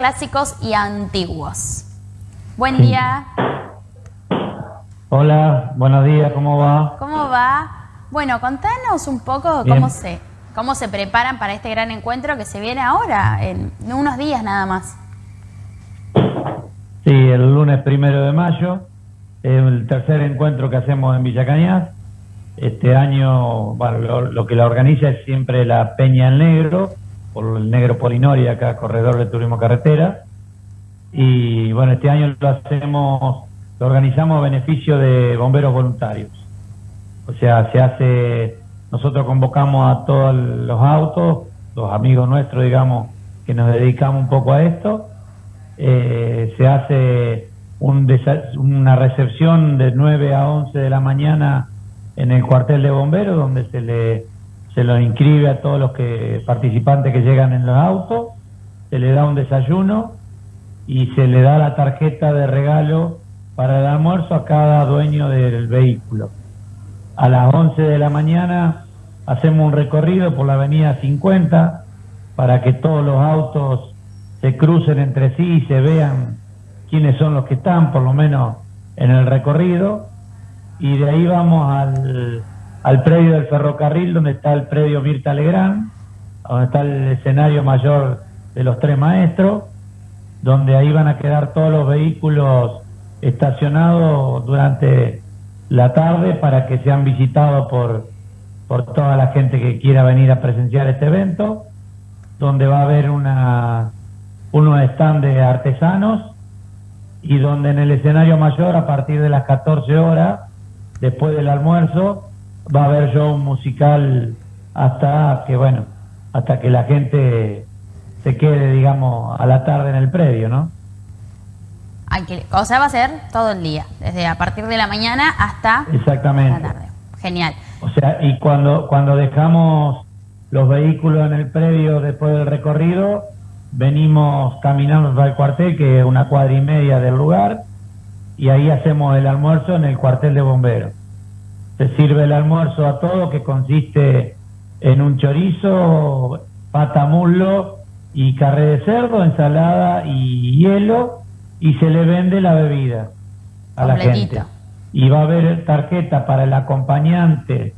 clásicos y antiguos. Buen día. Hola, buenos días, ¿cómo va? ¿Cómo va? Bueno, contanos un poco cómo se, cómo se preparan para este gran encuentro que se viene ahora, en unos días nada más. Sí, el lunes primero de mayo, el tercer encuentro que hacemos en Villa Cañas. Este año, bueno, lo, que la organiza es siempre la Peña Negro, por el Negro Polinori, acá Corredor de Turismo Carretera. Y bueno, este año lo hacemos lo organizamos a beneficio de bomberos voluntarios. O sea, se hace, nosotros convocamos a todos los autos, los amigos nuestros, digamos, que nos dedicamos un poco a esto. Eh, se hace una recepción de 9 a 11 de la mañana en el cuartel de bomberos, donde se le se lo inscribe a todos los que participantes que llegan en los autos, se le da un desayuno y se le da la tarjeta de regalo para el almuerzo a cada dueño del vehículo. A las 11 de la mañana hacemos un recorrido por la avenida 50 para que todos los autos se crucen entre sí y se vean quiénes son los que están, por lo menos en el recorrido. Y de ahí vamos al, al predio del ferrocarril, donde está el predio Mirta Legrand, donde está el escenario mayor de los tres maestros, donde ahí van a quedar todos los vehículos estacionado durante la tarde para que sean visitados por, por toda la gente que quiera venir a presenciar este evento, donde va a haber una, unos stand de artesanos y donde en el escenario mayor a partir de las 14 horas, después del almuerzo, va a haber show musical hasta que, bueno, hasta que la gente se quede, digamos, a la tarde en el predio, ¿no? o sea, va a ser todo el día, desde a partir de la mañana hasta Exactamente. la tarde. Genial. O sea, y cuando, cuando dejamos los vehículos en el predio después del recorrido, venimos caminando al cuartel, que es una cuadra y media del lugar, y ahí hacemos el almuerzo en el cuartel de bomberos. Se sirve el almuerzo a todo, que consiste en un chorizo, pata muslo y carne de cerdo, ensalada y hielo, y se le vende la bebida a la gente. Y va a haber tarjeta para el acompañante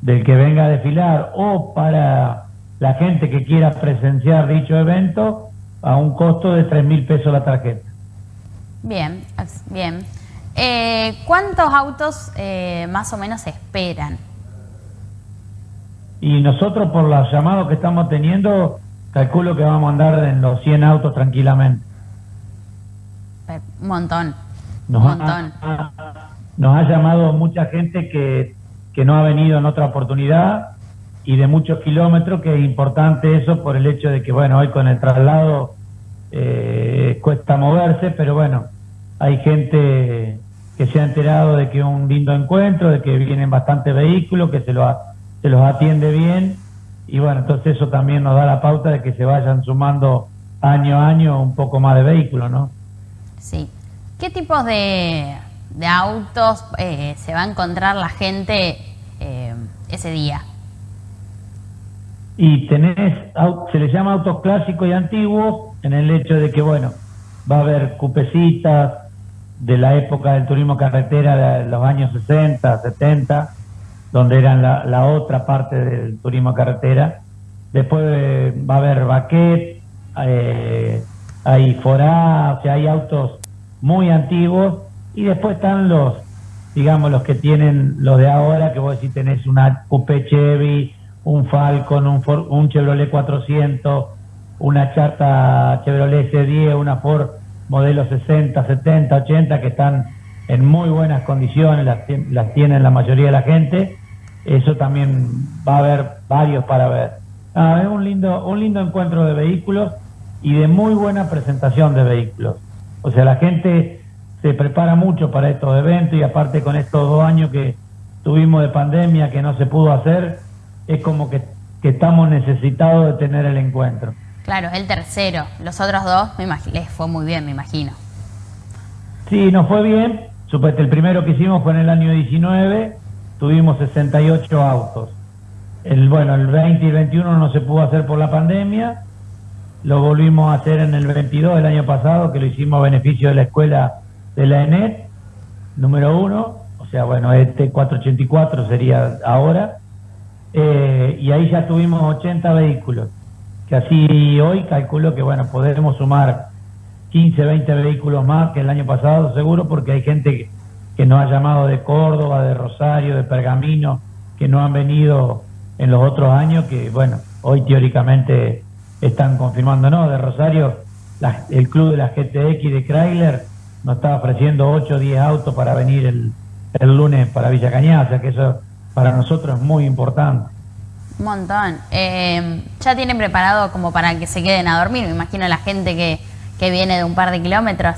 del que venga a desfilar o para la gente que quiera presenciar dicho evento a un costo de 3 mil pesos la tarjeta. Bien, bien. Eh, ¿Cuántos autos eh, más o menos esperan? Y nosotros por los llamados que estamos teniendo, calculo que vamos a andar en los 100 autos tranquilamente. Un montón. Nos, montón. Ha, nos ha llamado mucha gente que, que no ha venido en otra oportunidad y de muchos kilómetros, que es importante eso por el hecho de que, bueno, hoy con el traslado eh, cuesta moverse, pero bueno, hay gente que se ha enterado de que es un lindo encuentro, de que vienen bastantes vehículos, que se, lo, se los atiende bien, y bueno, entonces eso también nos da la pauta de que se vayan sumando año a año un poco más de vehículos, ¿no? Sí. ¿Qué tipos de, autos eh, se va a encontrar la gente eh, ese día? Y tenés, se les llama autos clásicos y antiguos en el hecho de que, bueno, va a haber cupecitas de la época del turismo carretera de los años 60, 70, donde eran la, otra parte del turismo carretera. Después eh, va a haber baquet, hay Forá, o sea, hay autos muy antiguos y después están los, digamos, los que tienen los de ahora, que vos decís tenés una Coupe Chevy, un Falcon, un, un Chevrolet 400, una Chata Chevrolet C10, una Ford modelo 60, 70, 80, que están en muy buenas condiciones, las, las tienen la mayoría de la gente. Eso también va a haber varios para ver. Ah, es un lindo, un lindo encuentro de vehículos y de muy buena presentación de vehículos. O sea, la gente se prepara mucho para estos eventos y aparte con estos dos años que tuvimos de pandemia que no se pudo hacer, es como que, estamos necesitados de tener el encuentro. Claro, el tercero. Los otros dos, me les fue muy bien, me imagino. Sí, nos fue bien. El primero que hicimos fue en el año 19, tuvimos 68 autos. El, bueno, el 20 y el 21 no se pudo hacer por la pandemia lo volvimos a hacer en el 22 del año pasado, que lo hicimos a beneficio de la escuela de la ENET, número uno, o sea, bueno, este 484 sería ahora, eh, y ahí ya tuvimos 80 vehículos, que así hoy calculo que, bueno, podremos sumar 15, 20 vehículos más que el año pasado, seguro, porque hay gente que, nos ha llamado de Córdoba, de Rosario, de Pergamino, que no han venido en los otros años, que, bueno, hoy teóricamente están confirmando, no, de Rosario, el club de la GTX de Chrysler nos está ofreciendo 8 o 10 autos para venir el, el lunes para Villa Cañada, o sea que eso para nosotros es muy importante. Un montón. Eh, ¿Ya tienen preparado como para que se queden a dormir? Me imagino la gente que, que viene de un par de kilómetros.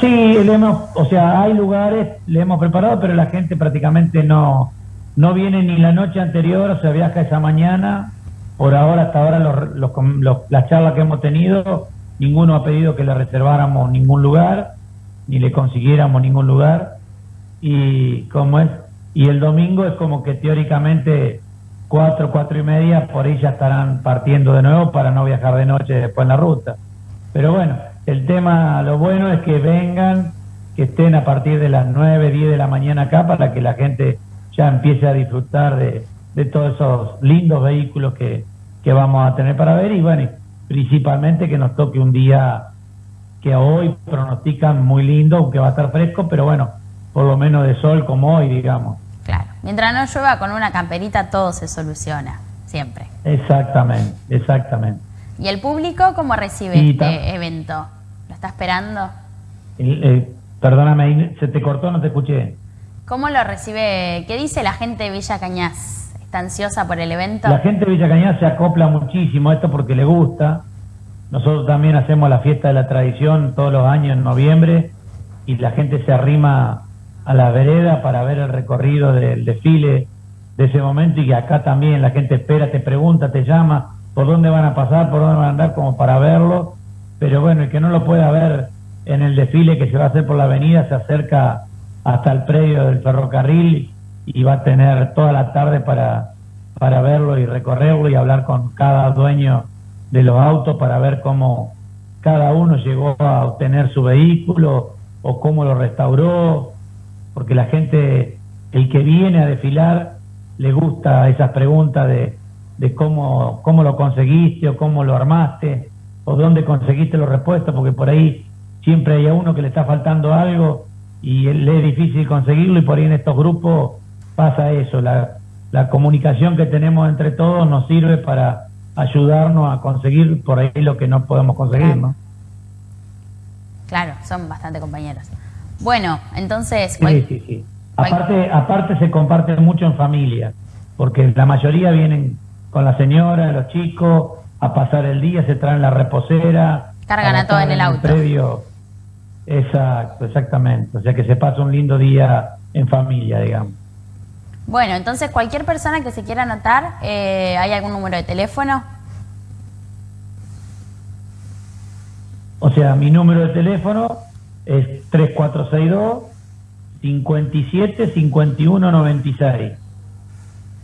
sí, le hemos, o sea, hay lugares, le hemos preparado, pero la gente prácticamente no, no viene ni la noche anterior, o sea, viaja esa mañana. Por ahora, hasta ahora, los, los, las charlas que hemos tenido, ninguno ha pedido que le reserváramos ningún lugar, ni le consiguiéramos ningún lugar. Y como es, y el domingo es como que teóricamente cuatro, cuatro y media, por ahí ya estarán partiendo de nuevo para no viajar de noche después en la ruta. Pero bueno, el tema, lo bueno es que vengan, que estén a partir de las nueve, diez de la mañana acá para que la gente ya empiece a disfrutar de, de todos esos lindos vehículos que, que vamos a tener para ver y bueno, principalmente que nos toque un día que hoy pronostican muy lindo, aunque va a estar fresco, pero bueno, por lo menos de sol como hoy, digamos. Claro, mientras no llueva con una camperita todo se soluciona, siempre. Exactamente, exactamente. ¿Y el público cómo recibe este evento? ¿Lo está esperando? perdóname, se te cortó, no te escuché. ¿Cómo lo recibe? ¿Qué dice la gente de Villa Cañas? ¿Está ansiosa por el evento? La gente de Villa Cañas se acopla muchísimo a esto porque le gusta. Nosotros también hacemos la fiesta de la tradición todos los años en noviembre y la gente se arrima a la vereda para ver el recorrido del desfile de ese momento y que acá también la gente espera, te pregunta, te llama por dónde van a pasar, por dónde van a andar como para verlo. Pero bueno, el que no lo pueda ver en el desfile que se va a hacer por la avenida se acerca hasta el predio del ferrocarril y va a tener toda la tarde para, para verlo y recorrerlo y hablar con cada dueño de los autos para ver cómo cada uno llegó a obtener su vehículo o cómo lo restauró, porque la gente, el que viene a desfilar, le gusta esas preguntas de, de cómo, cómo lo conseguiste o cómo lo armaste o dónde conseguiste los repuestos, porque por ahí siempre hay a uno que le está faltando algo y le es difícil conseguirlo y por ahí en estos grupos pasa eso, la, la comunicación que tenemos entre todos nos sirve para ayudarnos a conseguir por ahí lo que no podemos conseguir. ¿no? Claro, son bastante compañeros. Bueno, entonces... Sí, sí, sí. Aparte, aparte se comparte mucho en familia, porque la mayoría vienen con la señora, los chicos, a pasar el día, se traen la reposera. Cargan a, todo en el auto. previo, Exacto, exactamente. O sea que se pasa un lindo día en familia, digamos. Bueno, entonces cualquier persona que se quiera anotar, eh, ¿hay algún número de teléfono? O sea, mi número de teléfono es 3462 57 51 96.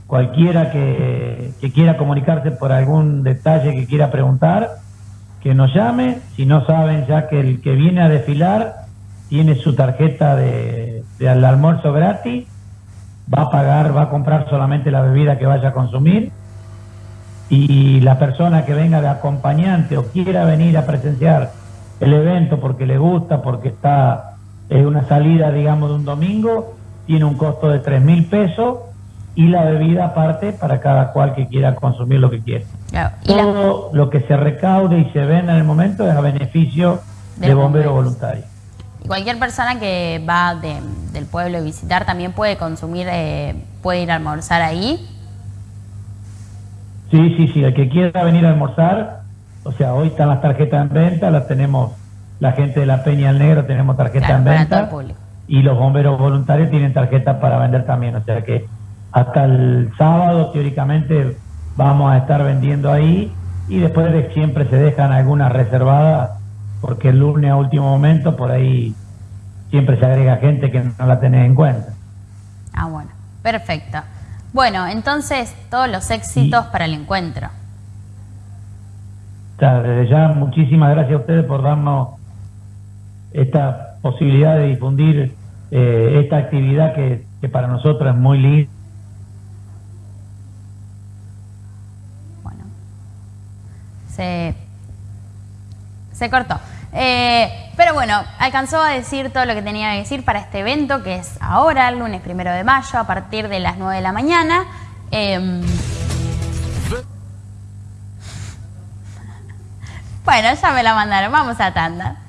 Cualquiera que, que quiera comunicarse por algún detalle que quiera preguntar, que nos llame, si no saben ya que el que viene a desfilar tiene su tarjeta de, al almuerzo gratis, va a pagar, va a comprar solamente la bebida que vaya a consumir y la persona que venga de acompañante o quiera venir a presenciar el evento porque le gusta, porque está es una salida, digamos, de un domingo, tiene un costo de tres mil pesos y la bebida aparte para cada cual que quiera consumir lo que quiera. Todo lo que se recaude y se venda en el momento es a beneficio de, bomberos voluntarios. Y cualquier persona que va del pueblo a visitar también puede consumir, eh, puede ir a almorzar ahí. Sí, sí, sí, el que quiera venir a almorzar, o sea, hoy están las tarjetas en venta, las tenemos, la gente de la Peña al Negro tenemos tarjetas en venta. Y los bomberos voluntarios tienen tarjetas para vender también, o sea que hasta el sábado teóricamente vamos a estar vendiendo ahí y después de siempre se dejan algunas reservadas porque el lunes a último momento por ahí siempre se agrega gente que no la tenés en cuenta. Ah, bueno, perfecto. Bueno, entonces todos los éxitos para el encuentro. Desde ya, muchísimas gracias a ustedes por darnos esta posibilidad de difundir eh, esta actividad que, para nosotros es muy linda. Bueno, se, se cortó. Eh, pero bueno, alcanzó a decir todo lo que tenía que decir para este evento, que es ahora, el lunes primero de mayo, a partir de las 9 de la mañana. Em, bueno, ya me la mandaron. Vamos a tanda.